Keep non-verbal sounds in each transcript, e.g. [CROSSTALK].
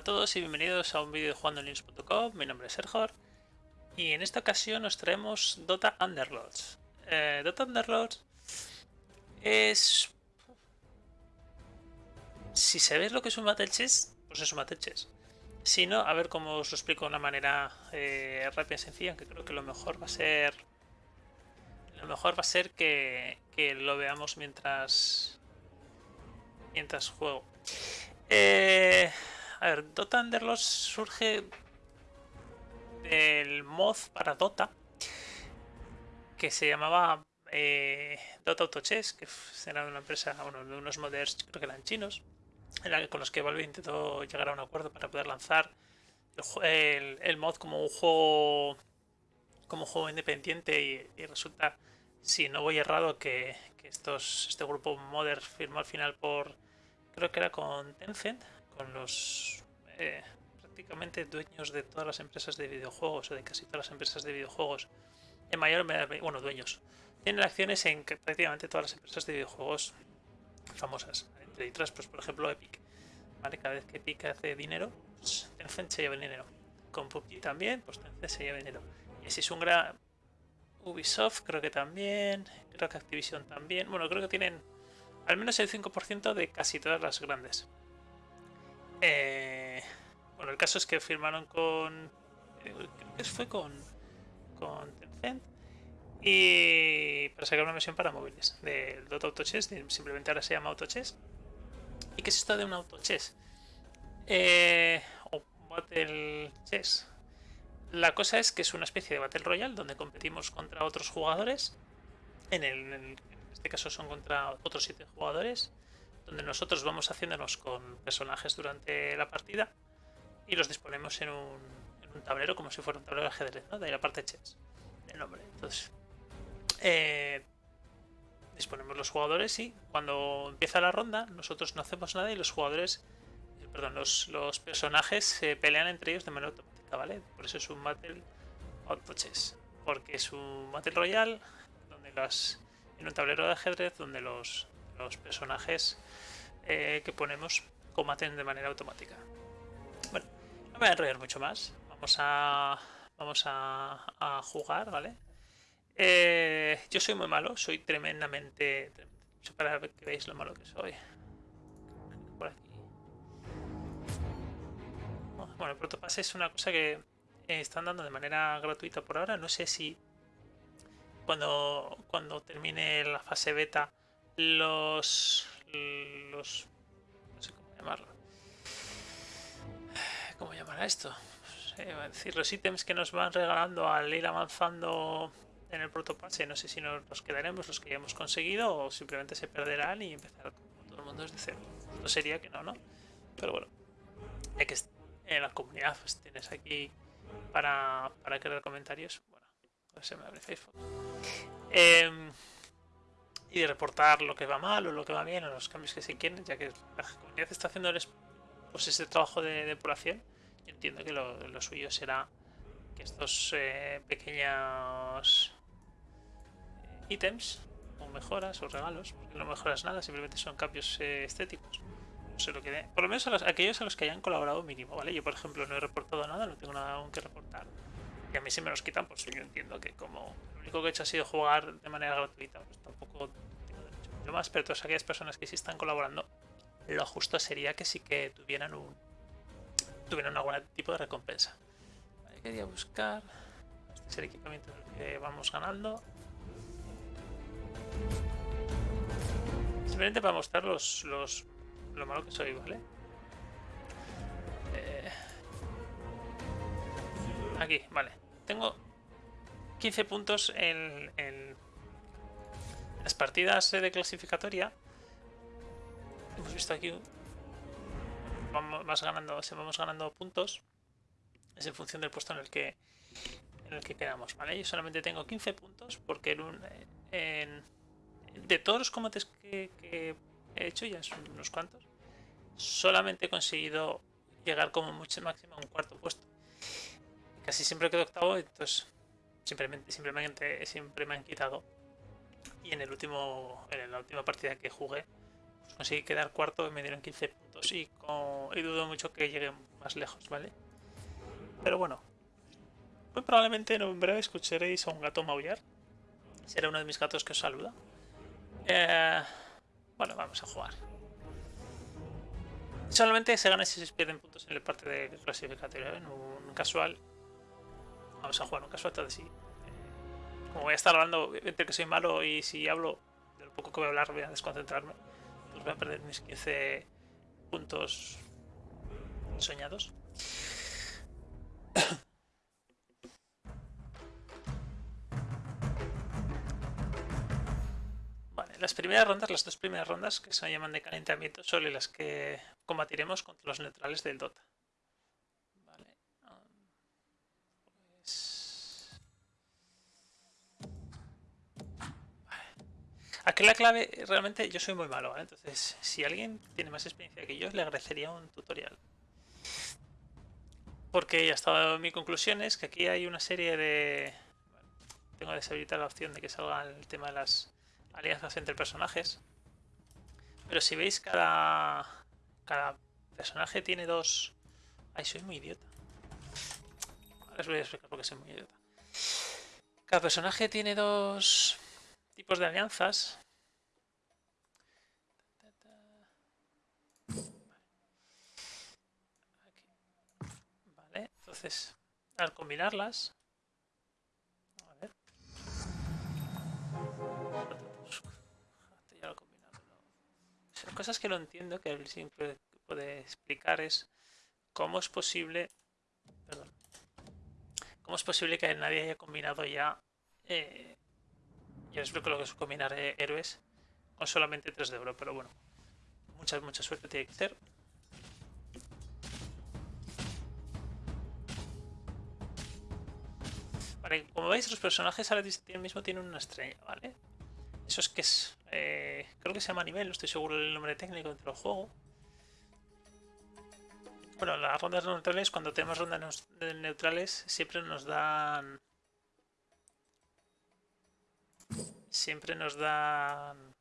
A todos y bienvenidos a un vídeo de jugandolinux.com, mi nombre es Sergor y en esta ocasión nos traemos Dota Underlords. Eh, Dota Underlords es... Si sabéis lo que es un Battle Chess, pues es un Battle Chess. Si no, a ver cómo os lo explico de una manera eh, rápida y sencilla, que creo que lo mejor va a ser... Lo mejor va a ser que, que lo veamos mientras... Mientras juego. Eh, a ver, Dota Underlords surge del mod para Dota que se llamaba eh, Dota Auto Chess, que era de una empresa, bueno, de unos modders, creo que eran chinos, con los que Valve intentó llegar a un acuerdo para poder lanzar el, mod como un juego como juego independiente y, resulta, si no voy errado, que, estos, este grupo modder firmó al final por, creo que era con Tencent, con los eh, prácticamente dueños de todas las empresas de videojuegos o de casi todas las empresas de videojuegos. En mayor bueno, dueños. Tienen acciones en prácticamente todas las empresas de videojuegos famosas. Entre otras, pues por ejemplo Epic. Cada vez que Epic hace dinero, pues, Tencent se lleva el dinero. Con PUBG también, pues Tencent se lleva dinero. Y así es un gran... Ubisoft creo que también, creo que Activision también. Bueno, creo que tienen al menos el 5% de casi todas las grandes. Eh, bueno, el caso es que firmaron con. Eh, creo que fue con. con Tencent. Y para sacar una versión para móviles del Dota Auto Chess, simplemente ahora se llama Auto Chess. ¿Y qué es esto de un Auto Chess? Eh, o Battle Chess. La cosa es que es una especie de Battle Royale donde competimos contra otros jugadores. En, el, en este caso son contra otros 7 jugadores donde nosotros vamos haciéndonos con personajes durante la partida y los disponemos en un, tablero como si fuera un tablero de ajedrez, ¿no? De ahí la parte chess, el nombre. Entonces, eh, disponemos los jugadores y cuando empieza la ronda nosotros no hacemos nada y los jugadores, eh, perdón, los, personajes se pelean entre ellos de manera automática, ¿vale? Por eso es un Battle Auto Chess, porque es un Battle Royale donde las en un tablero de ajedrez donde los los personajes eh, que ponemos combaten de manera automática. Bueno, no me voy a enrollar mucho más. Vamos a, vamos a, jugar, ¿vale? Eh, yo soy muy malo, soy tremendamente... Para que veáis lo malo que soy. Por aquí. Bueno, el protopase es una cosa que están dando de manera gratuita por ahora. No sé si cuando, cuando termine la fase beta los... los... no sé cómo llamarlo. ¿Cómo llamar a esto? decir, los ítems que nos van regalando al ir avanzando en el protopase, no sé si nos los quedaremos los que ya hemos conseguido o simplemente se perderán y empezar como todo el mundo desde cero. No sería que no, ¿no? Pero bueno, ya que en la comunidad pues tienes aquí para, para crear comentarios, bueno, pues se me abre Facebook. Eh, y de reportar lo que va mal o lo que va bien o los cambios que se quieren, ya que la comunidad está haciendo pues ese trabajo de depuración. Yo entiendo que lo, suyo será que estos eh, pequeños eh, ítems o mejoras o regalos, porque no mejoras nada, simplemente son cambios eh, estéticos. No sé lo que Por lo menos a aquellos a los que hayan colaborado mínimo, ¿vale? Yo, por ejemplo, no he reportado nada, no tengo nada aún que reportar. Y a mí si me los quitan, pues yo entiendo que como lo único que he hecho ha sido jugar de manera gratuita, pues tampoco tengo derecho yo más, pero todas aquellas personas que sí están colaborando, lo justo sería que sí que tuvieran un tuvieran algún tipo de recompensa. Vale, quería buscar. Este es el equipamiento que vamos ganando. Simplemente para mostrar los, los lo malo que soy, ¿vale? Eh, aquí, vale. Tengo 15 puntos en, las partidas de clasificatoria. Hemos visto aquí vamos ganando, ganando puntos es en función del puesto en el que en el que quedamos, ¿vale? Yo solamente tengo 15 puntos porque en, de todos los combates que, que, he hecho, ya son unos cuantos, solamente he conseguido llegar como mucho máximo a un cuarto puesto. Casi siempre quedo octavo, entonces simplemente, simplemente siempre me han quitado. Y en el último, en la última partida que jugué, pues conseguí quedar cuarto y me dieron 15 puntos y, y dudo mucho que llegue más lejos, ¿vale? Pero bueno, muy probablemente en breve escucharéis a un gato maullar. Será uno de mis gatos que os saluda. Eh, bueno, vamos a jugar. Solamente se gana si se pierden puntos en el parte de clasificatorio. En un casual. Vamos a jugar un casual, entonces sí. Eh, como voy a estar hablando, entre que soy malo y si hablo de lo poco que voy a hablar, voy a desconcentrarme. Pues voy a perder mis 15 puntos soñados. [COUGHS] las primeras rondas, las dos primeras rondas que se llaman de calentamiento, son las que combatiremos contra los neutrales del Dota. Vale. Pues... Aquí la clave, realmente yo soy muy malo, entonces si alguien tiene más experiencia que yo, le agradecería un tutorial. Porque ya estado mi conclusión es que aquí hay una serie de... tengo que deshabilitar la opción de que salga el tema de las alianzas entre personajes. Pero si veis, cada, cada personaje tiene dos... Ay, soy muy idiota. Ahora os voy a explicar por qué soy muy idiota. Cada personaje tiene dos tipos de alianzas. Vale, entonces al combinarlas cosas que no entiendo, que él siempre puede explicar es cómo es posible... Perdón. ¿Cómo es posible que nadie haya combinado ya... Eh, yo explico lo que es combinar eh, héroes con solamente 3 de oro, pero bueno. Mucha, mucha suerte tiene que ser. Como veis los personajes ahora mismo tienen una estrella, ¿vale? Eso es que es... Eh, creo que se llama nivel, no estoy seguro del nombre técnico dentro del juego. Bueno, las rondas neutrales, cuando tenemos rondas neutrales, siempre nos dan... Siempre nos dan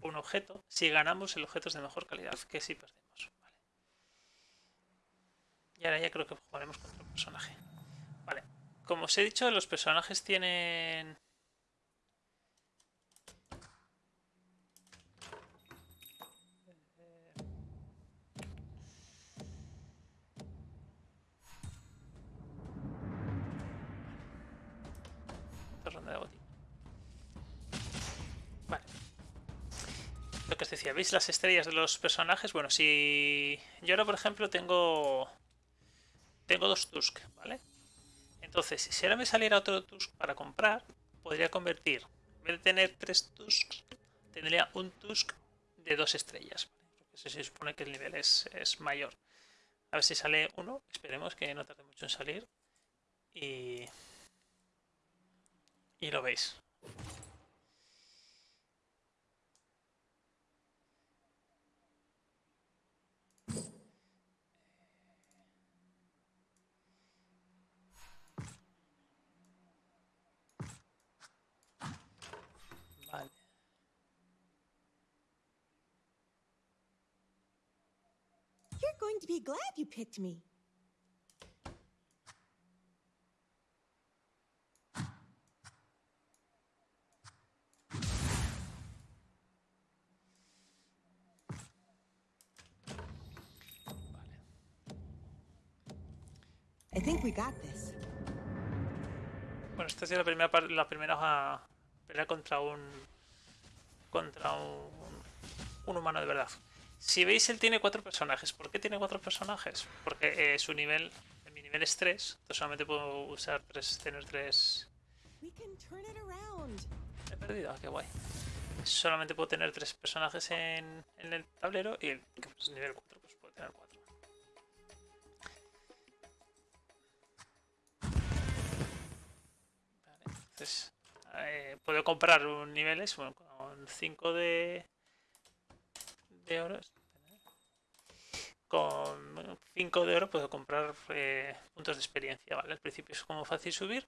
un objeto. Si ganamos, el objeto es de mejor calidad que si perdemos. Y ahora ya creo que jugaremos contra un personaje. Como os he dicho, los personajes tienen Lo que decía, ¿veis las estrellas de los personajes? Bueno, si yo ahora, por ejemplo, tengo tengo dos Tusk, ¿vale? Entonces, si ahora me saliera otro Tusk para comprar, podría convertir, en vez de tener tres Tusks, tendría un Tusk de dos estrellas. Porque se supone que el nivel es, es mayor. A ver si sale uno, esperemos que no tarde mucho en salir. Y, y lo veis. Vale. You're going me. I think we got this. Bueno, esta es la primera, la primera pelea contra un contra un, un humano de verdad. Si veis, él tiene cuatro personajes. ¿Por qué tiene cuatro personajes? Porque eh, su nivel, mi nivel es 3, entonces solamente puedo usar tres, tener tres... He perdido, ah, qué guay. Solamente puedo tener tres personajes en, en el tablero y el que es nivel 4 pues puedo tener cuatro. Vale, entonces eh, puedo comprar un niveles bueno, con 5 de, de oro. Con 5 de oro puedo comprar eh, puntos de experiencia, ¿vale? Al principio es como fácil subir,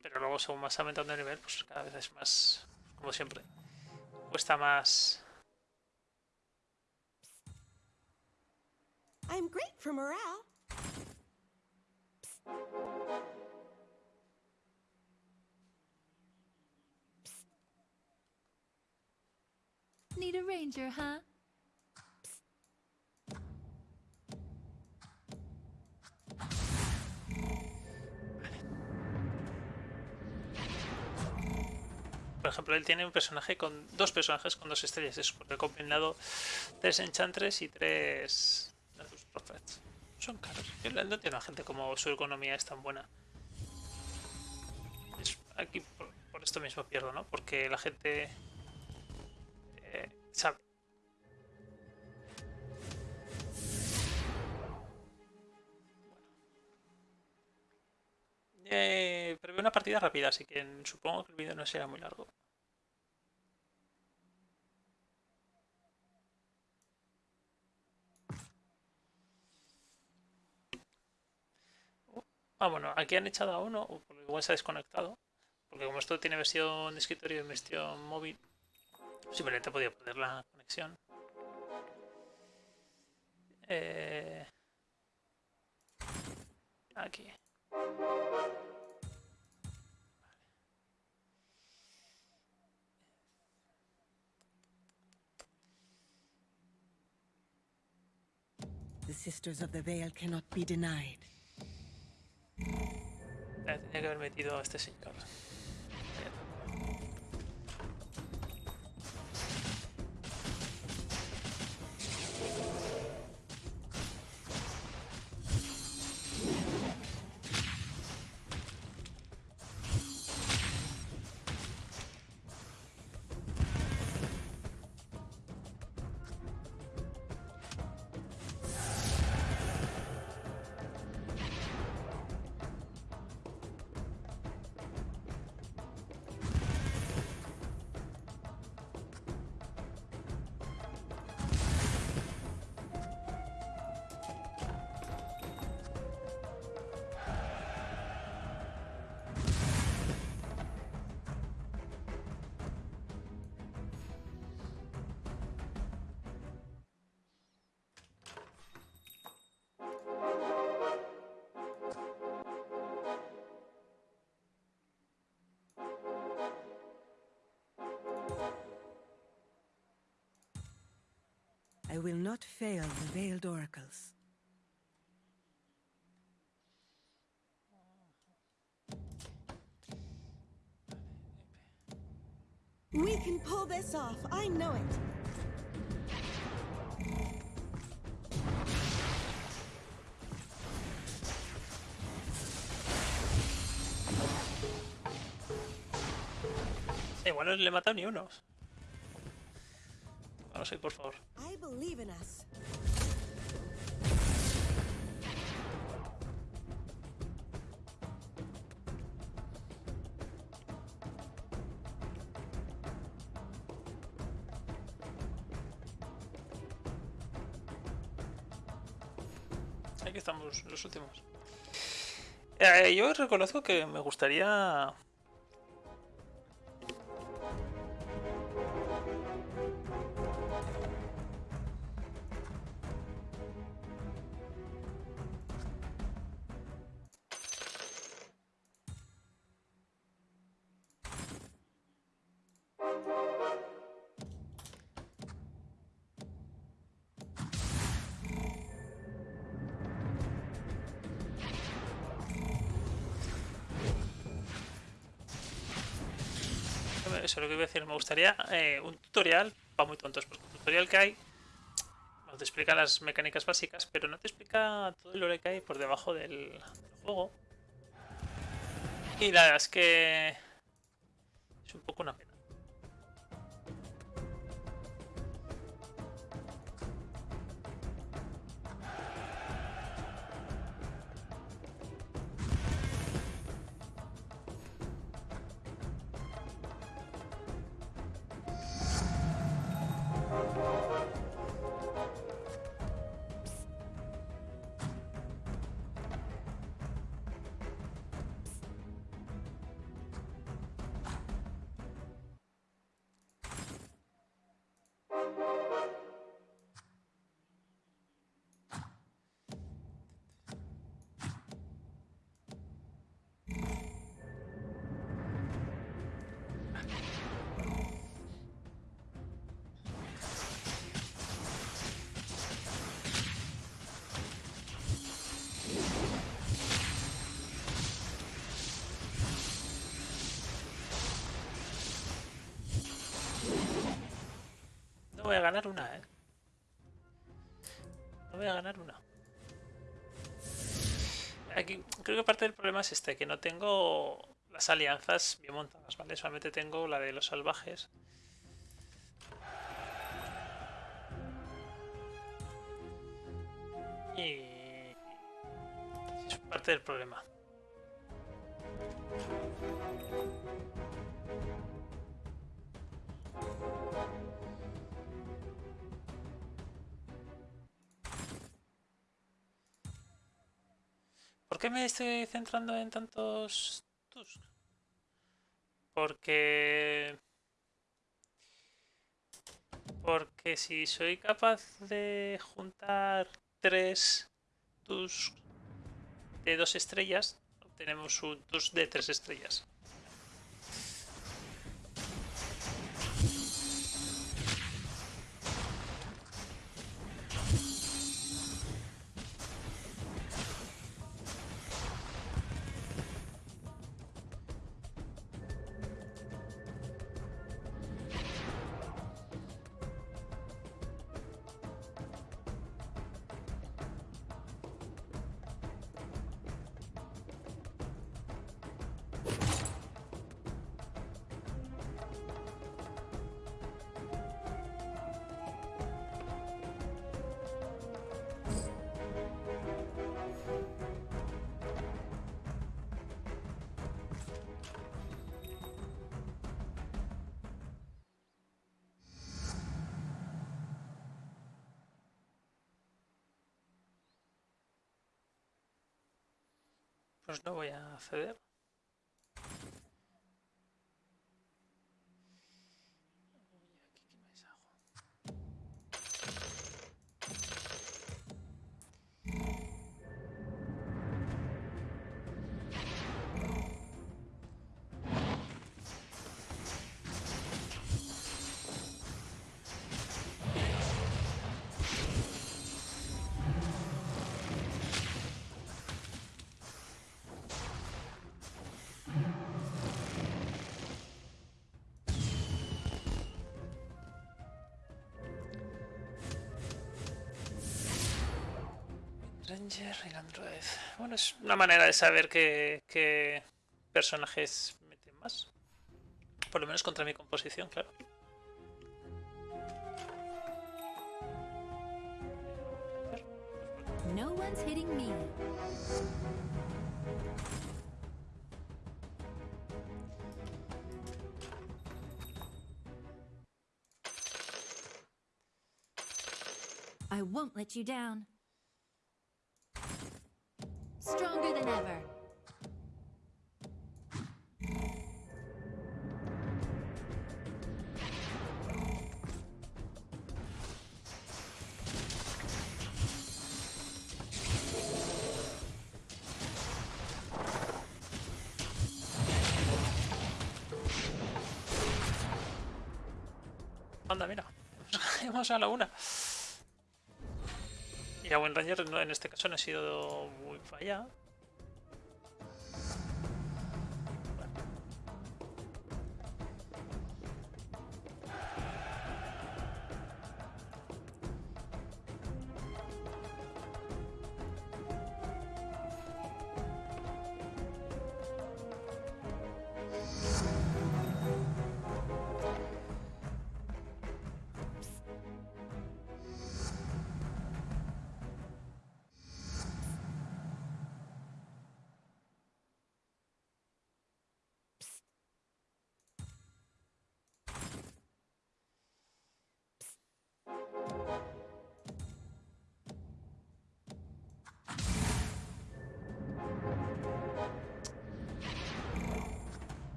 pero luego según más aumentando el nivel, pues cada vez es más, como siempre, cuesta más I'm great for morale. Need a ranger, huh? Ejemplo, él tiene un personaje con dos personajes con dos estrellas. Es porque ha combinado tres Enchantress y tres. Son caros. Yo no entiendo a gente como su economía es tan buena. Aquí por, por esto mismo pierdo, ¿no? Porque la gente eh, sabe. Rápida, así que supongo que el vídeo no será muy largo. Ah, bueno, aquí han echado a uno, o por lo igual se ha desconectado. Porque como esto tiene versión de escritorio y versión móvil, simplemente podía poner la conexión. Eh, aquí. The Sisters of the Veil cannot be denied. Tenía que haber metido a este señor. Will not fail the Veiled Oracles. We can pull this off. I know it. Igual no le he matado ni uno. No sé, por favor. Believe in us. Aquí estamos, los últimos. Eh, yo reconozco que me gustaría. Eso es lo que iba a decir. Me gustaría eh, un tutorial para muy tontos. Porque el tutorial que hay no te explica las mecánicas básicas, pero no te explica todo el lore que hay por debajo del, del juego. Y la verdad es que es un poco una pena. Ganar una, ¿eh? No voy a ganar una. Aquí creo que parte del problema es este, que no tengo las alianzas bien montadas, ¿vale? Solamente tengo la de los salvajes. Y es parte del problema. Qué me estoy centrando en tantos Tusk? Porque... Porque si soy capaz de juntar tres Tusk de dos estrellas, obtenemos un Tusk de tres estrellas. Pues no voy a ceder. Ranger Android. Bueno, es una manera de saber qué, qué personajes meten más. Por lo menos contra mi composición, claro. No one's hitting me. I won't let you down. Than. Anda, mira. [LAUGHS] Hemos a la una. Y a buen Ranger en este caso no ha sido muy falla.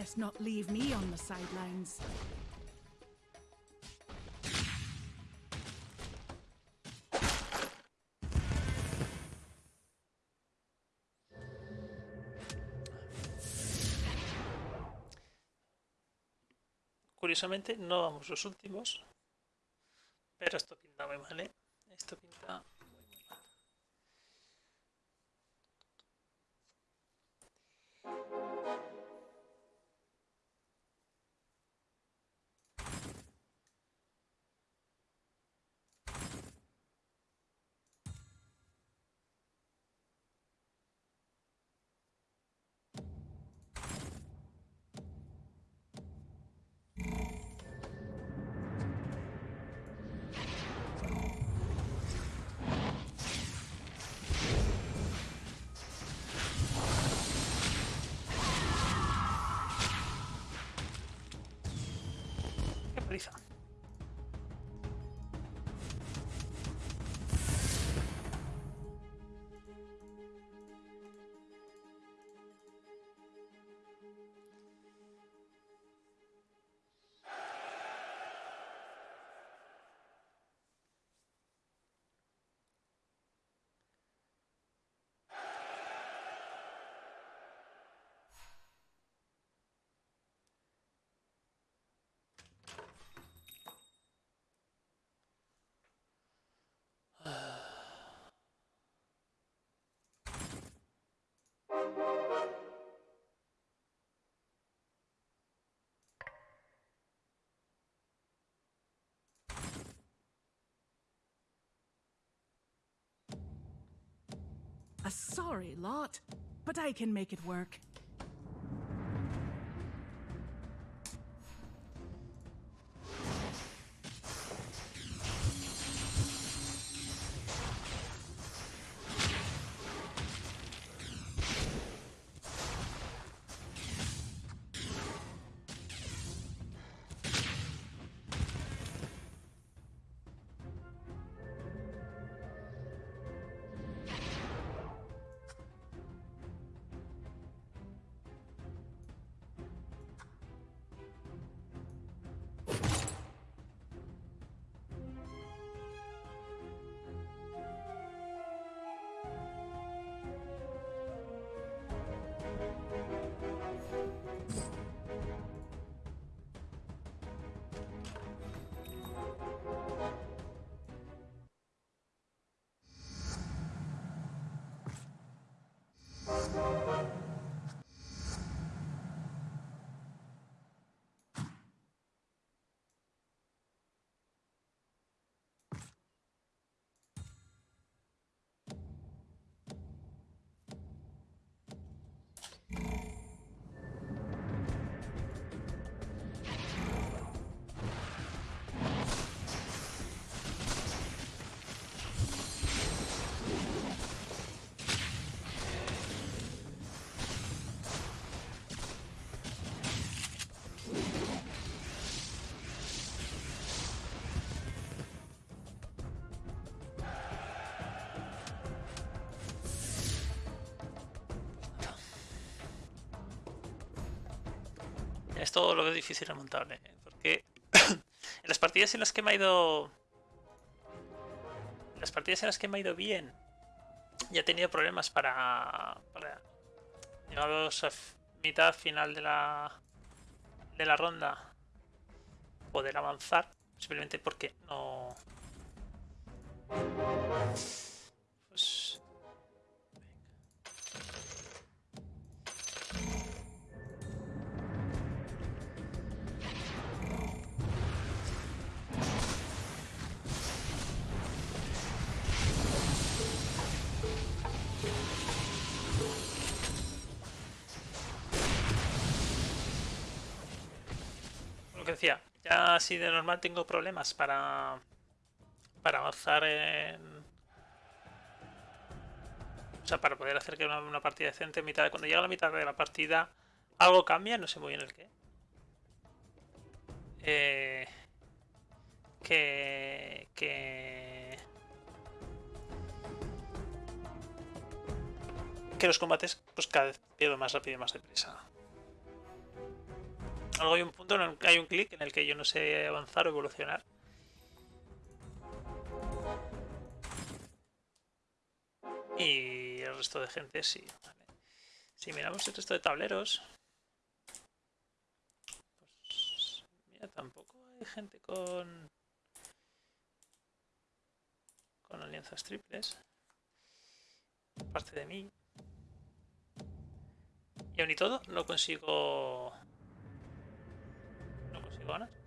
Best not leave me on the sidelines. curiosamente no vamos los últimos. Pero esto pinta muy mal, ¿eh? Qué Sorry lot, but I can make it work. Esto lo veo difícil remontable, ¿eh? porque en [COUGHS] las partidas en las que me ha ido... En las partidas en las que me ha ido bien, ya he tenido problemas para... para a mitad final de la... de la ronda, poder avanzar, simplemente porque no... ya así de normal tengo problemas para para avanzar en o sea, para poder hacer que una, una partida decente en mitad cuando llega la mitad de la partida algo cambia, no sé muy bien el qué. Eh, que que que los combates pues cada vez pierdo más rápido y más deprisa. Algo hay un punto en el que hay un clic en el que yo no sé avanzar o evolucionar. Y el resto de gente sí. Si miramos el resto de tableros. Pues. Mira, tam- gente con. con alianzas triples. Parte de mí. Y aún y todo, no consigo. No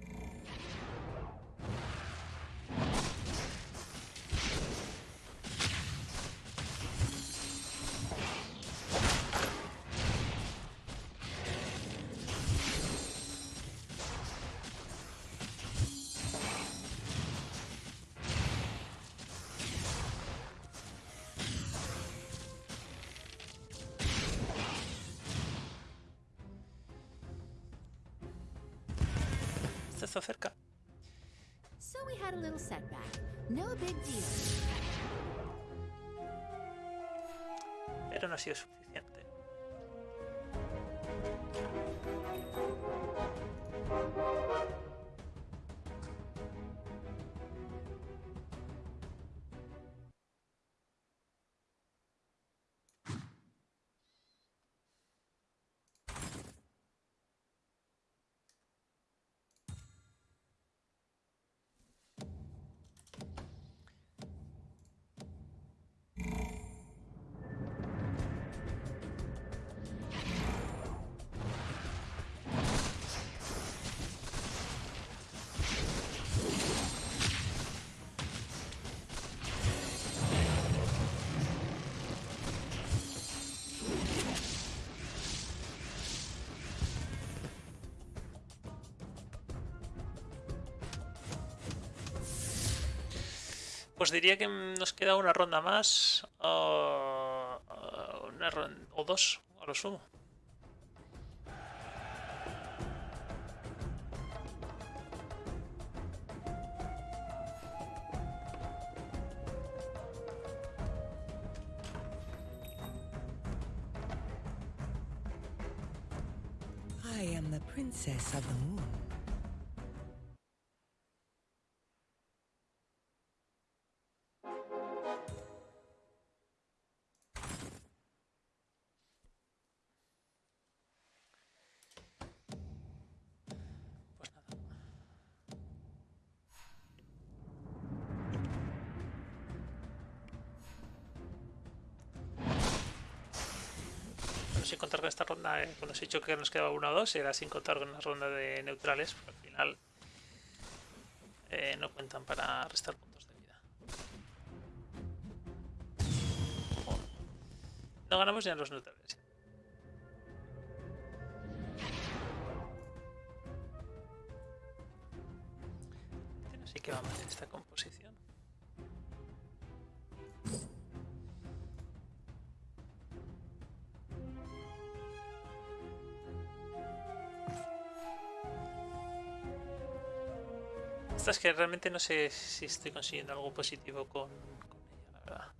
cerca. So we had a little setback. No big deal. Pero no ha sido suficiente. Pues diría que nos queda una ronda más. o- o una o dos, a lo sumo. I am the princess of the moon. Esta ronda, eh, cuando os he dicho que nos quedaba 1 o 2, era sin contar con una ronda de neutrales, porque al final eh, no cuentan para restar puntos de vida. No ganamos ya en los neutrales. Es que realmente no sé si estoy consiguiendo algo positivo con, con ella, la verdad.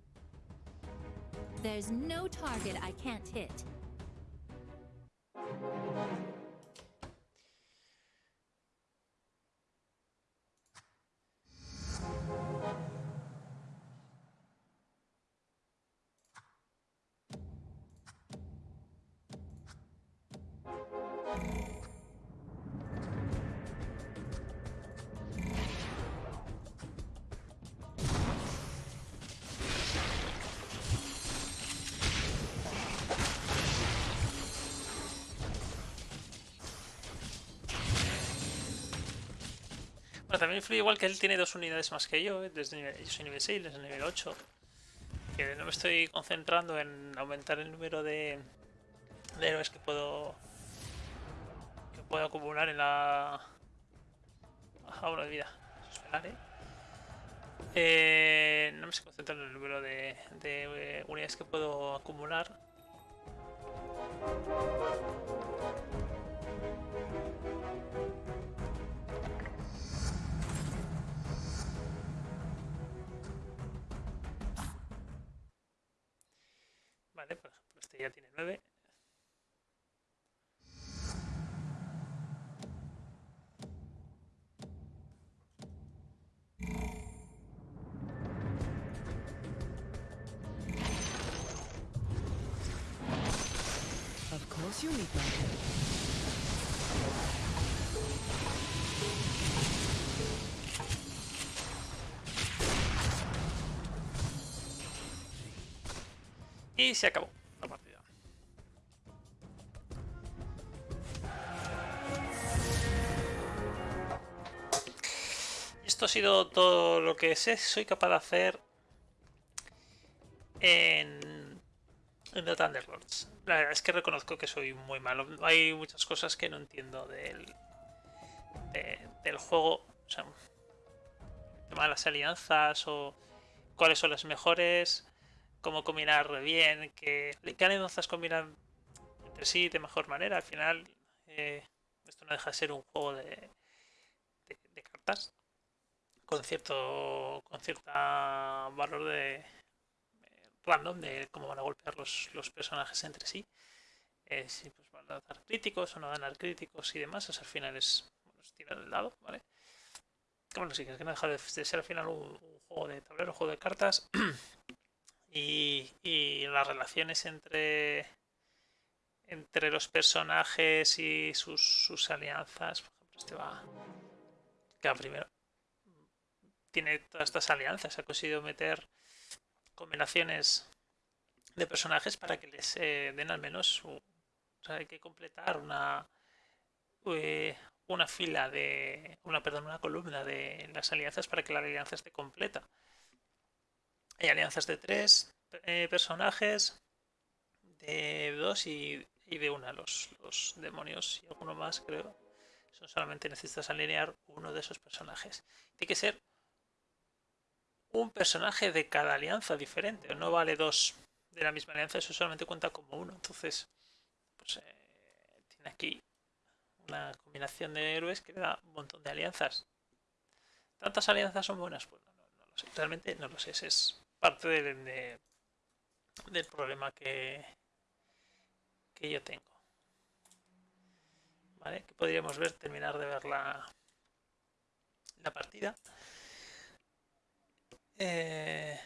Influye igual que él tiene dos unidades más que yo, eh, desde nivel- yo soy nivel 6, él es nivel 8. Que no me estoy concentrando en aumentar el número de, héroes que puedo que puedo acumular en la bueno, de vida. Eso es pelar, ¿eh? Eh, no me estoy concentrando en el número de, de, eh, unidades que puedo acumular. Este, ya tiene 9. Y se acabó. Esto ha sido todo lo que sé, soy capaz de hacer en, en The Thunderlords. La verdad es que reconozco que soy muy malo. Hay muchas cosas que no entiendo del, de- del juego. O sea, las alianzas o cuáles son las mejores, cómo combinar bien, qué, qué alianzas combinan entre sí de mejor manera. Al final, eh, esto no deja de ser un juego de cartas con cierto con cierta valor de random de cómo van a golpear los, los personajes entre sí. Eh, si pues, van a dar críticos o no van a dar críticos y demás, eso al final es, tirar el dado, ¿vale? Bueno, sí, que no deja de, ser al final un, un juego de tablero, un juego de cartas. [CLEARS THROAT] y, y las relaciones entre entre los personajes y sus, sus alianzas. Por ejemplo, este va. Que va primero. Tiene todas estas alianzas. Ha conseguido meter combinaciones de personajes para que les eh, den al menos. un- o sea, hay que completar una. eh, una fila de. Una, perdón, una columna de las alianzas para que la alianza esté completa. Hay alianzas de tres eh, personajes, de dos y, y de una. Los, los demonios y alguno más, creo. Son solamente necesitas alinear uno de esos personajes. Tiene que ser un personaje de cada alianza diferente. No vale dos de la misma alianza, eso solamente cuenta como uno. Entonces, pues eh, tiene aquí una combinación de héroes que le da un montón de alianzas. ¿Tantas alianzas son buenas? Pues no, no, no lo sé. Realmente no lo sé. Ese es parte de- de- del problema que, que yo tengo. ¿Vale? Que podríamos ver, terminar de ver la, la partida. Eh,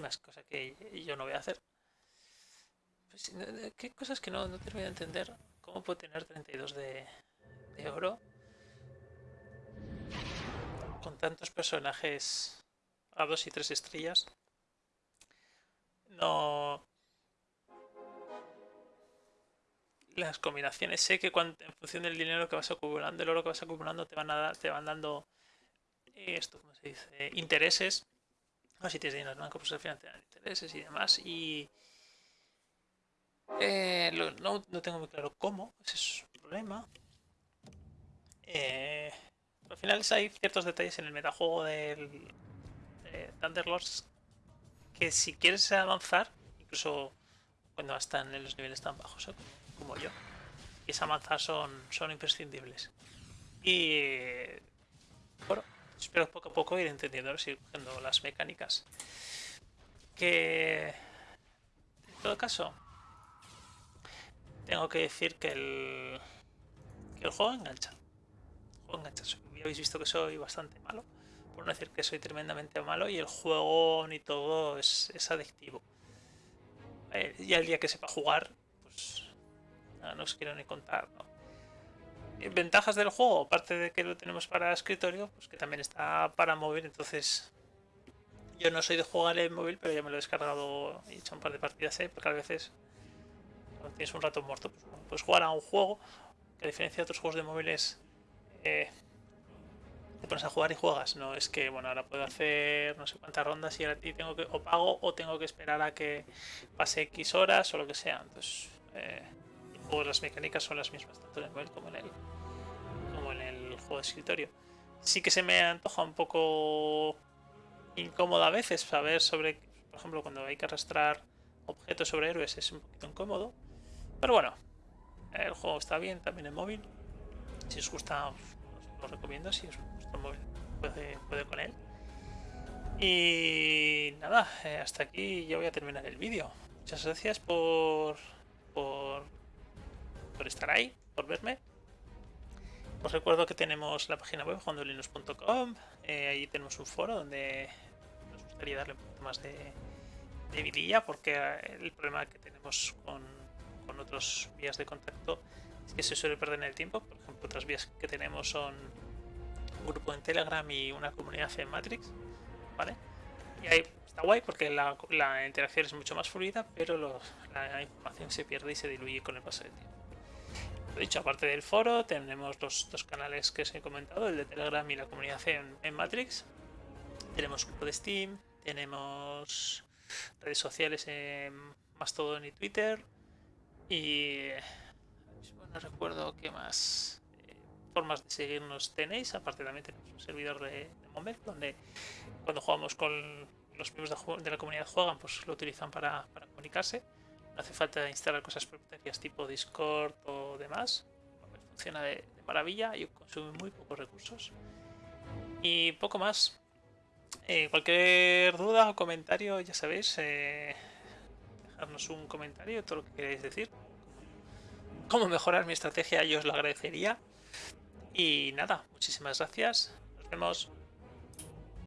más cosas que yo no voy a hacer. Pues, no- no, ¿Qué cosas que no, no termino de entender? ¿Cómo puedo tener 32 de, de oro? Con tantos personajes a 2 y 3 estrellas. No. Las combinaciones, sé que en función del dinero que vas acumulando, el oro que vas acumulando, te van, a te van dando esto, ¿cómo se dice? Intereses. O si tienes dinero en banco, pues al final intereses y demás. Y eh, no, no tengo muy claro cómo, ese es un problema. Eh, al final hay ciertos detalles en el metajuego del de Thunderlords que si quieres avanzar, incluso cuando están en los niveles tan bajos ¿eh? como, yo, y es avanzar son, son imprescindibles. Y bueno, espero poco a poco ir entendiendo, ir cogiendo las mecánicas. Que en todo caso, tengo que decir que el, que el juego engancha. El juego engancha. Ya habéis visto que soy bastante malo, por no decir que soy tremendamente malo, y el juego ni todo es, es adictivo. Eh, y al día que sepa jugar, pues nada, no os quiero ni contar. ¿no? Ventajas del juego, aparte de que lo tenemos para escritorio, pues que también está para móvil, entonces yo no soy de jugar en móvil, pero ya me lo he descargado y he hecho un par de partidas, porque a veces cuando tienes un rato muerto, pues puedes jugar a un juego a diferencia de otros juegos de móviles eh, te pones a jugar y juegas, no es que bueno ahora puedo hacer no sé cuántas rondas y ahora tengo que o pago o tengo que esperar a que pase X horas o lo que sea. Entonces eh, juego, las mecánicas son las mismas tanto en el móvil como en el como en el juego de escritorio. Sí que se me antoja un poco incómodo a veces saber sobre, por ejemplo, cuando hay que arrastrar objetos sobre héroes es un poquito incómodo. Pero bueno, el juego está bien también en móvil. Si os gusta, os lo recomiendo. Si os gusta el móvil, puede, puede con él. Y nada, eh, hasta aquí yo voy a terminar el vídeo. Muchas gracias por, por, por estar ahí, por verme. Os recuerdo que tenemos la página web juandolinux.com. Eh, ahí tenemos un foro donde nos gustaría darle un poquito más de, de vidilla porque eh, el problema que tenemos con, con otros vías de contacto es que se suele perder el tiempo. Por ejemplo, otras vías que tenemos son un grupo en Telegram y una comunidad en Matrix, ¿vale? Y ahí está guay porque la, la interacción es mucho más fluida, pero los, la información se pierde y se diluye con el paso del tiempo. Lo dicho, aparte del foro, tenemos los dos canales que os he comentado, el de Telegram y la comunidad en, Matrix. Tenemos grupo de Steam, tenemos redes sociales en Mastodon y Twitter. Y no recuerdo qué más eh, formas de seguirnos tenéis. Aparte también tenemos un servidor de, Moment, donde cuando jugamos con los miembros de, la comunidad juegan, pues lo utilizan para, comunicarse. Hace falta instalar cosas propietarias tipo Discord o demás. Funciona de, maravilla y consume muy pocos recursos. Y poco más. Eh, cualquier duda o comentario, ya sabéis, eh, dejarnos un comentario, todo lo que queráis decir. Cómo mejorar mi estrategia, yo os lo agradecería. Y nada, muchísimas gracias. Nos vemos.